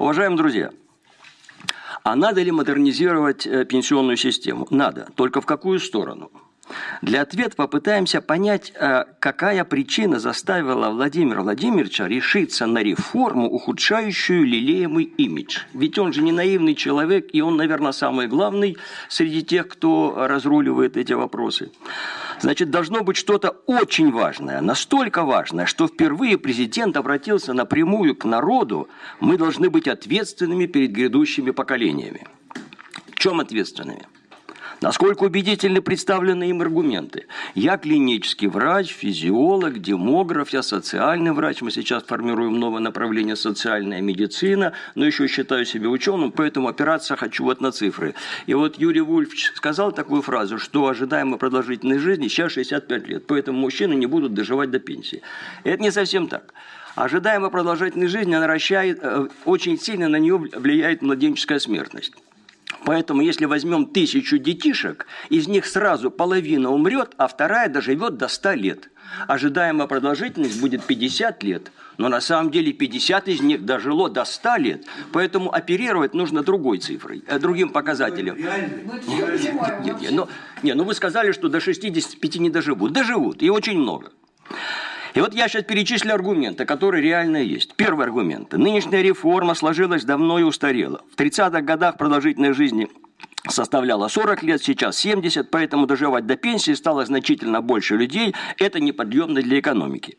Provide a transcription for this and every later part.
Уважаемые друзья, а надо ли модернизировать э, пенсионную систему? Надо. Только в какую сторону? Для ответа попытаемся понять, э, какая причина заставила Владимира Владимировича решиться на реформу, ухудшающую лелеемый имидж. Ведь он же не наивный человек, и он, наверное, самый главный среди тех, кто разруливает эти вопросы. Значит, должно быть что-то очень важное, настолько важное, что впервые президент обратился напрямую к народу, мы должны быть ответственными перед грядущими поколениями. В чем ответственными? Насколько убедительны представлены им аргументы. Я клинический врач, физиолог, демограф, я социальный врач. Мы сейчас формируем новое направление социальная медицина, но еще считаю себя ученым, поэтому опираться хочу вот на цифры. И вот Юрий Вульф сказал такую фразу, что ожидаемая продолжительность жизни сейчас 65 лет, поэтому мужчины не будут доживать до пенсии. Это не совсем так. Ожидаемая продолжительность жизни наращает, э, очень сильно на нее влияет младенческая смертность. Поэтому, если возьмем тысячу детишек, из них сразу половина умрет, а вторая доживет до 100 лет. Ожидаемая продолжительность будет 50 лет, но на самом деле 50 из них дожило до 100 лет. Поэтому оперировать нужно другой цифрой, э, другим показателем. Нет, нет, нет, но, не, ну вы сказали, что до 65 не доживут. Доживут, и очень много. И вот я сейчас перечислю аргументы, которые реально есть. Первый аргумент. Нынешняя реформа сложилась давно и устарела. В 30-х годах продолжительной жизни составляла 40 лет, сейчас 70, поэтому доживать до пенсии стало значительно больше людей. Это неподъемно для экономики.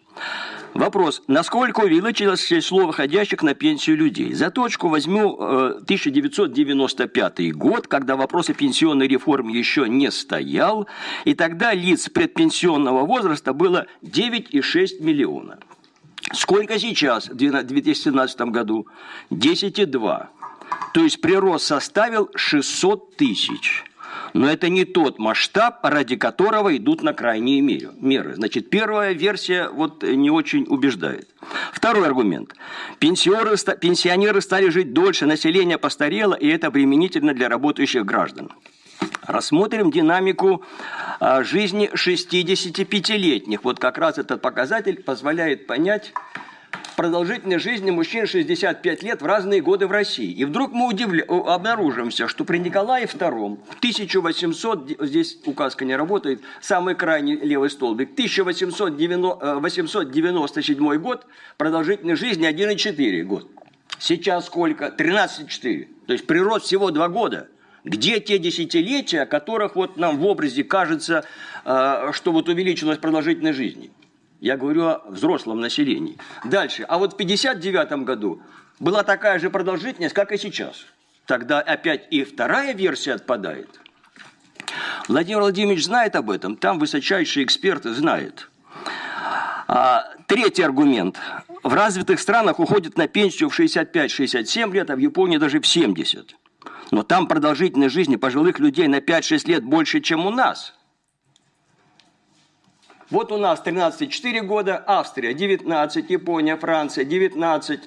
Вопрос, насколько увеличилось число выходящих на пенсию людей? За точку возьму 1995 э, год, когда вопрос о пенсионной реформе еще не стоял, и тогда лиц предпенсионного возраста было 9,6 миллиона. Сколько сейчас, в 2017 году? 10,2. То есть прирост составил 600 тысяч. Но это не тот масштаб, ради которого идут на крайние меры. Значит, первая версия вот не очень убеждает. Второй аргумент. Пенсионеры, пенсионеры стали жить дольше, население постарело, и это обременительно для работающих граждан. Рассмотрим динамику а, жизни 65-летних. Вот как раз этот показатель позволяет понять, продолжительность жизни мужчин 65 лет в разные годы в России. И вдруг мы удивля... обнаружимся, что при Николае II в 1800, здесь указка не работает, самый крайний левый столбик, 1897 год, продолжительность жизни 1,4 год. Сейчас сколько? 13,4. То есть прирост всего 2 года. Где те десятилетия, о которых вот нам в образе кажется, э, что вот увеличилась продолжительность жизни? Я говорю о взрослом населении. Дальше. А вот в 1959 году была такая же продолжительность, как и сейчас. Тогда опять и вторая версия отпадает. Владимир Владимирович знает об этом, там высочайшие эксперты знают. А, третий аргумент. В развитых странах уходят на пенсию в 65-67 лет, а в Японии даже в 70. Но там продолжительность жизни пожилых людей на 5-6 лет больше, чем у нас – вот у нас 13,4 года, Австрия 19, Япония, Франция 19.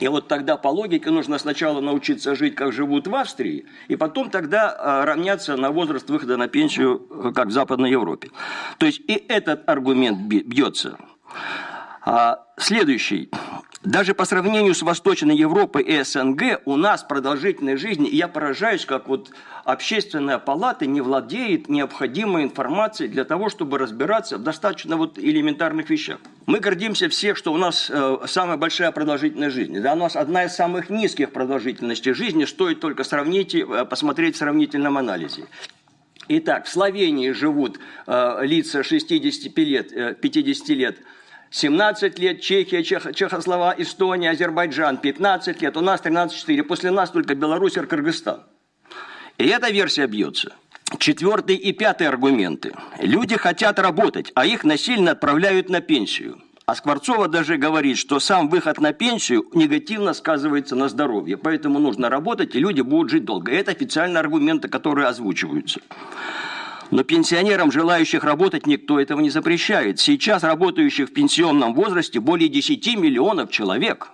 И вот тогда по логике нужно сначала научиться жить, как живут в Австрии, и потом тогда а, равняться на возраст выхода на пенсию, э, как в Западной Европе. То есть и этот аргумент бьется. А, следующий. Даже по сравнению с Восточной Европой и СНГ у нас продолжительность жизни, и я поражаюсь, как вот общественная палата не владеет необходимой информацией для того, чтобы разбираться в достаточно вот элементарных вещах. Мы гордимся все, что у нас э, самая большая продолжительность жизни. Да, у нас одна из самых низких продолжительностей жизни, стоит только сравнить, э, посмотреть в сравнительном анализе. Итак, в Словении живут э, лица 65 лет, э, 50 лет – 17 лет Чехия, Чех, Чехослова, Эстония, Азербайджан, 15 лет, у нас 13-4, после нас только Беларусь и Кыргызстан. И эта версия бьется. Четвертый и пятый аргументы. Люди хотят работать, а их насильно отправляют на пенсию. А Скворцова даже говорит, что сам выход на пенсию негативно сказывается на здоровье. Поэтому нужно работать, и люди будут жить долго. Это официальные аргументы, которые озвучиваются. Но пенсионерам, желающих работать, никто этого не запрещает. Сейчас работающих в пенсионном возрасте более 10 миллионов человек.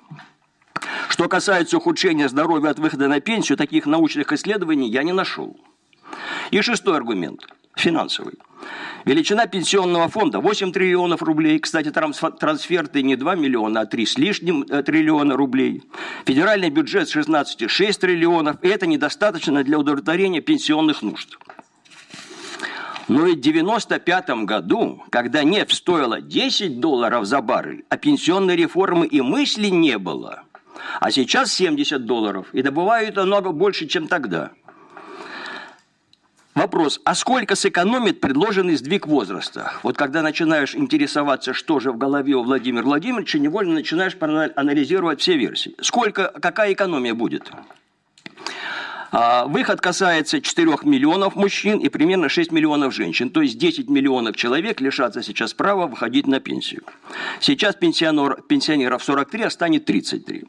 Что касается ухудшения здоровья от выхода на пенсию, таких научных исследований я не нашел. И шестой аргумент – финансовый. Величина пенсионного фонда 8 триллионов рублей. Кстати, трансферты не 2 миллиона, а 3 с лишним э, триллиона рублей. Федеральный бюджет 16,6 триллионов. И это недостаточно для удовлетворения пенсионных нужд. Но и в 95 году, когда нефть стоила 10 долларов за баррель, а пенсионной реформы и мысли не было, а сейчас 70 долларов, и добывают намного больше, чем тогда – Вопрос, а сколько сэкономит предложенный сдвиг возраста? Вот когда начинаешь интересоваться, что же в голове у Владимира Владимировича, невольно начинаешь анализировать все версии. Сколько, какая экономия будет? А, выход касается 4 миллионов мужчин и примерно 6 миллионов женщин. То есть 10 миллионов человек лишатся сейчас права выходить на пенсию. Сейчас пенсионер, пенсионеров 43, а станет 33.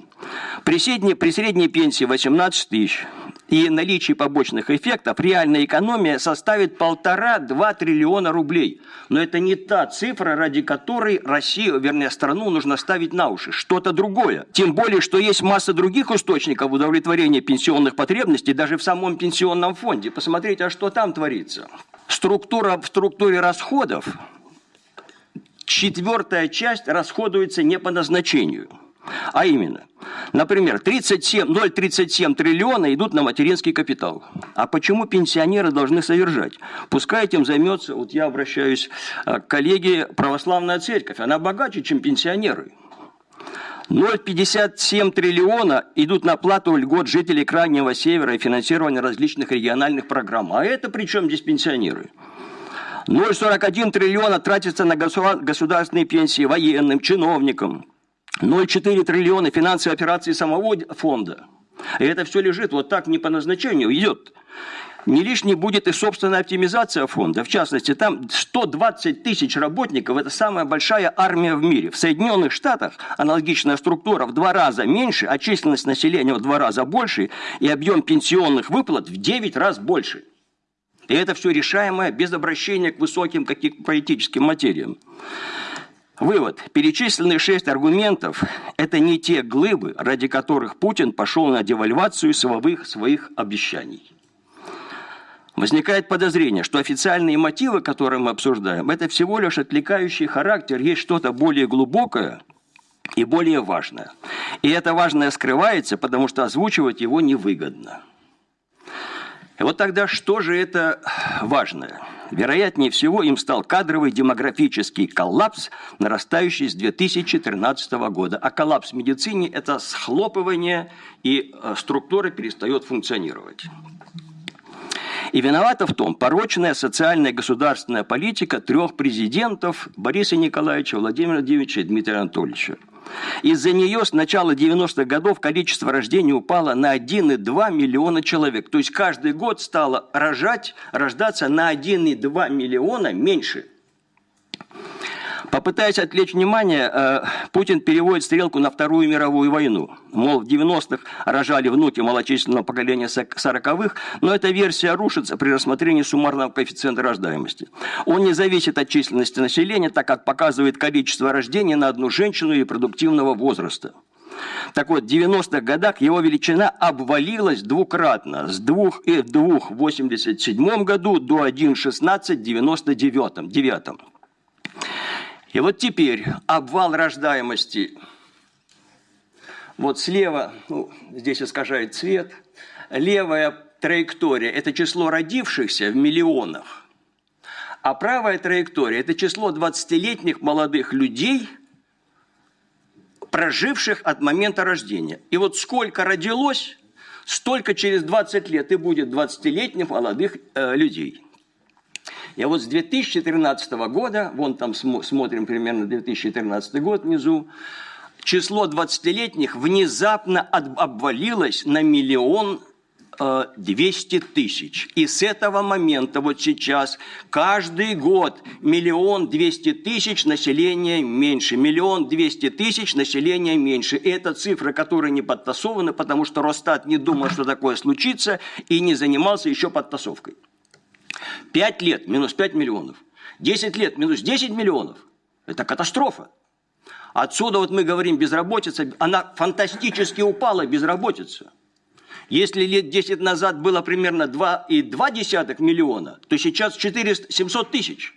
При средней, при средней пенсии 18 тысяч и наличии побочных эффектов реальная экономия составит полтора-два триллиона рублей. Но это не та цифра, ради которой Россию, вернее страну, нужно ставить на уши. Что-то другое. Тем более, что есть масса других источников удовлетворения пенсионных потребностей даже в самом пенсионном фонде. Посмотрите, а что там творится. Структура в структуре расходов, четвертая часть расходуется не по назначению – а именно, например, 0,37 триллиона идут на материнский капитал. А почему пенсионеры должны содержать? Пускай этим займется, вот я обращаюсь э, к коллеге, православная церковь. Она богаче, чем пенсионеры. 0,57 триллиона идут на плату льгот жителей Крайнего Севера и финансирование различных региональных программ. А это при чем здесь пенсионеры? 0,41 триллиона тратится на государственные пенсии военным, чиновникам. 0,4 триллиона финансовые операции самого фонда. И это все лежит вот так не по назначению, идет. Не лишней будет и собственная оптимизация фонда. В частности, там 120 тысяч работников – это самая большая армия в мире. В Соединенных Штатах аналогичная структура в два раза меньше, а численность населения в два раза больше, и объем пенсионных выплат в 9 раз больше. И это все решаемое без обращения к высоким каким политическим материям. Вывод. Перечисленные шесть аргументов – это не те глыбы, ради которых Путин пошел на девальвацию силовых своих обещаний. Возникает подозрение, что официальные мотивы, которые мы обсуждаем, это всего лишь отвлекающий характер, есть что-то более глубокое и более важное. И это важное скрывается, потому что озвучивать его невыгодно. И вот тогда что же это важное? Вероятнее всего, им стал кадровый демографический коллапс, нарастающий с 2013 года. А коллапс в медицине – это схлопывание, и э, структура перестает функционировать. И виновата в том порочная социальная государственная политика трех президентов Бориса Николаевича, Владимира Владимировича и Дмитрия Анатольевича. Из-за нее с начала 90-х годов количество рождений упало на 1,2 миллиона человек. То есть каждый год стало рожать, рождаться на 1,2 миллиона меньше. Попытаясь отвлечь внимание, э, Путин переводит стрелку на Вторую мировую войну. Мол, в 90-х рожали внуки малочисленного поколения 40-х, но эта версия рушится при рассмотрении суммарного коэффициента рождаемости. Он не зависит от численности населения, так как показывает количество рождений на одну женщину и продуктивного возраста. Так вот, в 90-х годах его величина обвалилась двукратно. С 2,2 в 87 году до 1,16 в 99. И вот теперь обвал рождаемости. Вот слева, ну, здесь искажает цвет, левая траектория – это число родившихся в миллионах, а правая траектория – это число 20-летних молодых людей, проживших от момента рождения. И вот сколько родилось, столько через 20 лет и будет 20-летних молодых э, людей – и вот с 2013 года, вон там смотрим примерно 2013 год внизу, число 20-летних внезапно обвалилось на миллион 200 э, тысяч. И с этого момента, вот сейчас, каждый год миллион двести тысяч населения меньше. Миллион двести тысяч населения меньше. И это цифры, которые не подтасованы, потому что Росстат не думал, что такое случится, и не занимался еще подтасовкой. 5 лет минус 5 миллионов. 10 лет минус 10 миллионов. Это катастрофа. Отсюда вот мы говорим безработица, она фантастически упала, безработица. Если лет 10 назад было примерно 2,2 миллиона, то сейчас 400, 700 тысяч.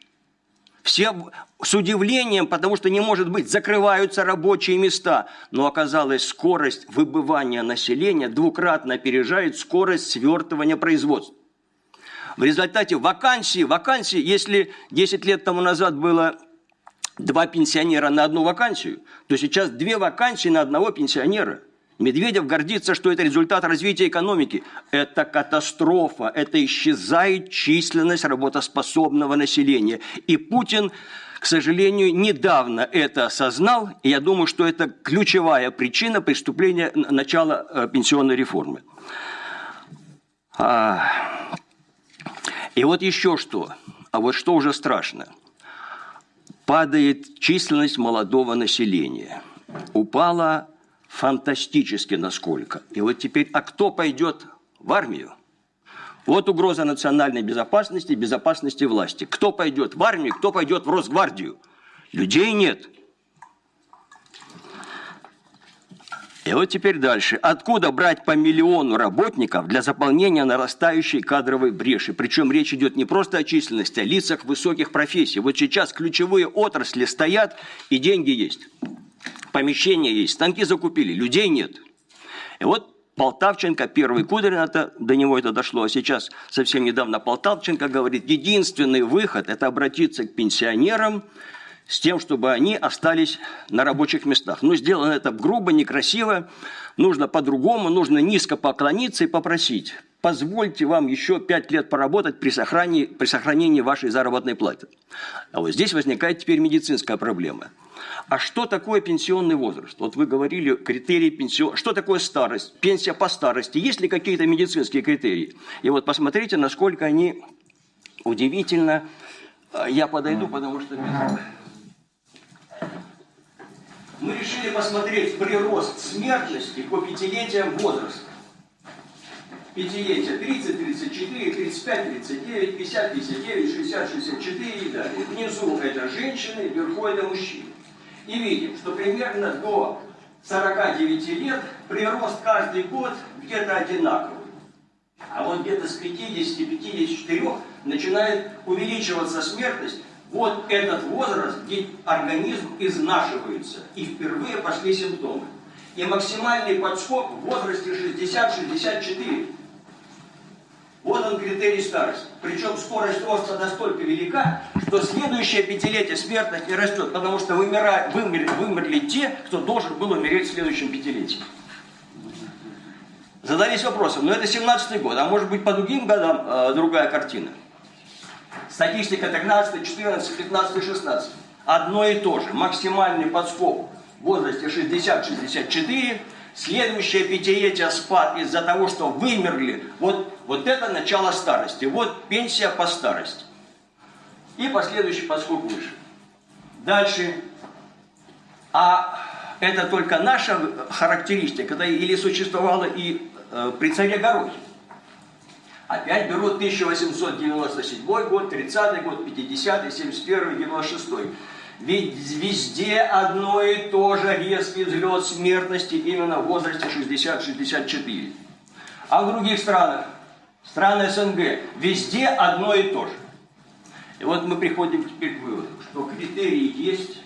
Все с удивлением, потому что не может быть, закрываются рабочие места. Но оказалось, скорость выбывания населения двукратно опережает скорость свертывания производства. В результате вакансии, вакансии, если 10 лет тому назад было два пенсионера на одну вакансию, то сейчас две вакансии на одного пенсионера. Медведев гордится, что это результат развития экономики. Это катастрофа, это исчезает численность работоспособного населения. И Путин, к сожалению, недавно это осознал, и я думаю, что это ключевая причина преступления начала э, пенсионной реформы. А, и вот еще что, а вот что уже страшно. Падает численность молодого населения. Упала фантастически насколько. И вот теперь, а кто пойдет в армию? Вот угроза национальной безопасности, безопасности власти. Кто пойдет в армию, кто пойдет в Росгвардию? Людей нет. И вот теперь дальше. Откуда брать по миллиону работников для заполнения нарастающей кадровой бреши? Причем речь идет не просто о численности, а лицах высоких профессий. Вот сейчас ключевые отрасли стоят и деньги есть. Помещения есть, станки закупили, людей нет. И вот Полтавченко, первый Кудрин, это, до него это дошло, а сейчас совсем недавно Полтавченко говорит, единственный выход – это обратиться к пенсионерам, с тем, чтобы они остались на рабочих местах. Но сделано это грубо, некрасиво, нужно по-другому, нужно низко поклониться и попросить, позвольте вам еще пять лет поработать при сохранении, при сохранении вашей заработной платы. А вот здесь возникает теперь медицинская проблема. А что такое пенсионный возраст? Вот вы говорили критерии пенсион... Что такое старость? Пенсия по старости. Есть ли какие-то медицинские критерии? И вот посмотрите, насколько они удивительно... Я подойду, потому что мы решили посмотреть прирост смертности по пятилетиям возраста. Пятилетия 30, 34, 35, 39, 50, 59, 60, 64 и далее. Внизу это женщины, вверху это мужчины. И видим, что примерно до 49 лет прирост каждый год где-то одинаковый. А вот где-то с 50-54 начинает увеличиваться смертность вот этот возраст, где организм изнашивается, и впервые пошли симптомы. И максимальный подскок в возрасте 60-64. Вот он критерий старости. Причем скорость роста настолько велика, что следующее пятилетие смертность не растет, потому что вымирали, вымерли, вымерли те, кто должен был умереть в следующем пятилетии. Задались вопросом, но это 17 год, а может быть по другим годам э, другая картина. Статистика 13, 14, 15, 16. Одно и то же. Максимальный подскок в возрасте 60-64. Следующее пятилетие спад из-за того, что вымерли. Вот, вот это начало старости. Вот пенсия по старости. И последующий подскок выше. Дальше. А это только наша характеристика, да, или существовала и э, при царе Горохе. Опять берут 1897 год, 30 год, 50 71 96 Ведь везде одно и то же резкий взлет смертности именно в возрасте 60-64. А в других странах, страны СНГ, везде одно и то же. И вот мы приходим теперь к выводу, что критерии есть,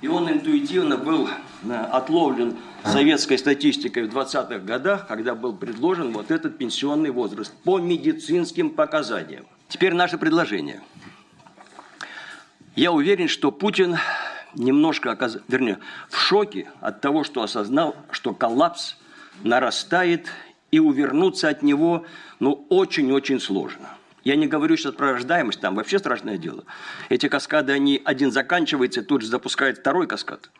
и он интуитивно был э, отловлен советской статистикой в 20-х годах, когда был предложен вот этот пенсионный возраст по медицинским показаниям. Теперь наше предложение. Я уверен, что Путин немножко, оказ... вернее, в шоке от того, что осознал, что коллапс нарастает, и увернуться от него ну, очень-очень сложно. Я не говорю сейчас про рождаемость, там вообще страшное дело. Эти каскады, они один заканчивается, тут же запускает второй каскад.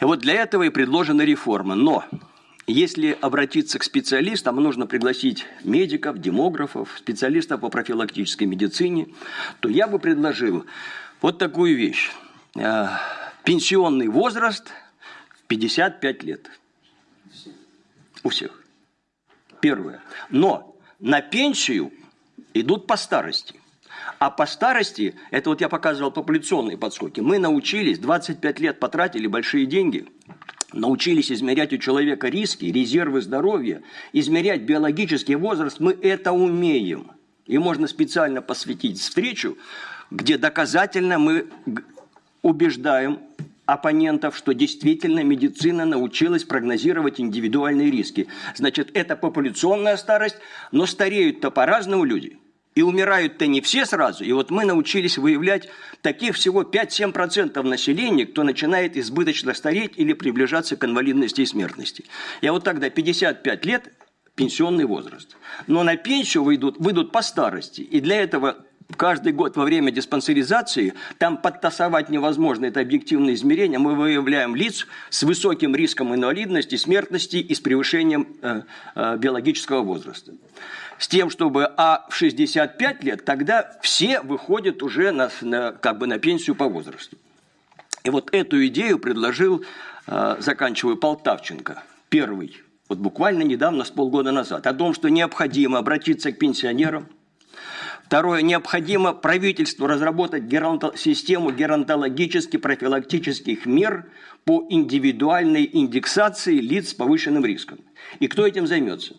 И вот для этого и предложена реформа. Но если обратиться к специалистам, нужно пригласить медиков, демографов, специалистов по профилактической медицине, то я бы предложил вот такую вещь. Э, пенсионный возраст в 55 лет. У всех. Первое. Но на пенсию идут по старости. А по старости, это вот я показывал популяционные подскоки, мы научились, 25 лет потратили большие деньги, научились измерять у человека риски, резервы здоровья, измерять биологический возраст, мы это умеем. И можно специально посвятить встречу, где доказательно мы убеждаем оппонентов, что действительно медицина научилась прогнозировать индивидуальные риски. Значит, это популяционная старость, но стареют-то по-разному люди – и умирают-то не все сразу. И вот мы научились выявлять таких всего 5-7% населения, кто начинает избыточно стареть или приближаться к инвалидности и смертности. Я вот тогда 55 лет пенсионный возраст. Но на пенсию выйдут, выйдут по старости. И для этого каждый год во время диспансеризации, там подтасовать невозможно, это объективное измерение, мы выявляем лиц с высоким риском инвалидности, смертности и с превышением э, э, биологического возраста с тем, чтобы, а в 65 лет тогда все выходят уже на, на, как бы на пенсию по возрасту. И вот эту идею предложил, э, заканчиваю, Полтавченко, первый, вот буквально недавно, с полгода назад, о том, что необходимо обратиться к пенсионерам. Второе, необходимо правительству разработать геронто, систему геронтологических профилактических мер по индивидуальной индексации лиц с повышенным риском. И кто этим займется?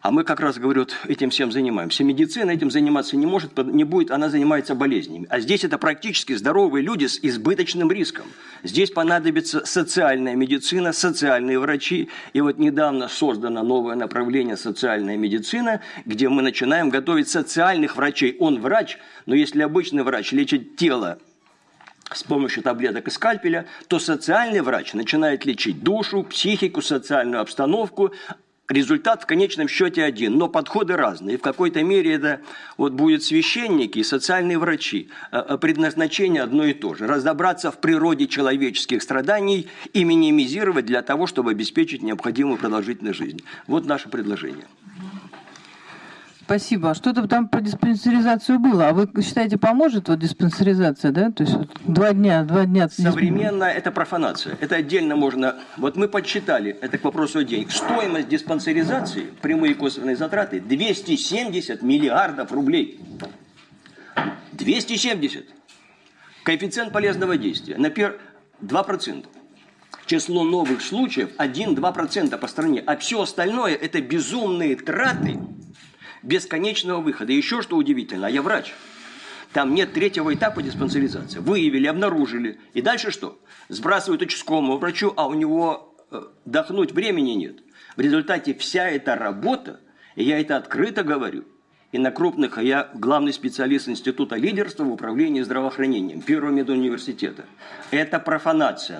А мы как раз, говорю, этим всем занимаемся. Медицина этим заниматься не может, не будет, она занимается болезнями. А здесь это практически здоровые люди с избыточным риском. Здесь понадобится социальная медицина, социальные врачи. И вот недавно создано новое направление социальная медицина, где мы начинаем готовить социальных врачей. Он врач, но если обычный врач лечит тело с помощью таблеток и скальпеля, то социальный врач начинает лечить душу, психику, социальную обстановку, результат в конечном счете один, но подходы разные. В какой-то мере это вот будет священники и социальные врачи. А, а предназначение одно и то же. Разобраться в природе человеческих страданий и минимизировать для того, чтобы обеспечить необходимую продолжительность жизни. Вот наше предложение. Спасибо. А что-то там про диспансеризацию было. А вы считаете, поможет вот диспансеризация, да? То есть вот два дня, два дня. Современно это профанация. Это отдельно можно... Вот мы подсчитали, это к вопросу о денег. Стоимость диспансеризации, прямые косвенные затраты, 270 миллиардов рублей. 270. Коэффициент полезного действия. Например, 2%. Число новых случаев 1-2% по стране. А все остальное это безумные траты бесконечного выхода. еще что удивительно, а я врач. Там нет третьего этапа диспансеризации. Выявили, обнаружили. И дальше что? Сбрасывают участковому врачу, а у него э, дохнуть времени нет. В результате вся эта работа, и я это открыто говорю, и на крупных, а я главный специалист Института лидерства в управлении здравоохранением Первого медуниверситета. Это профанация.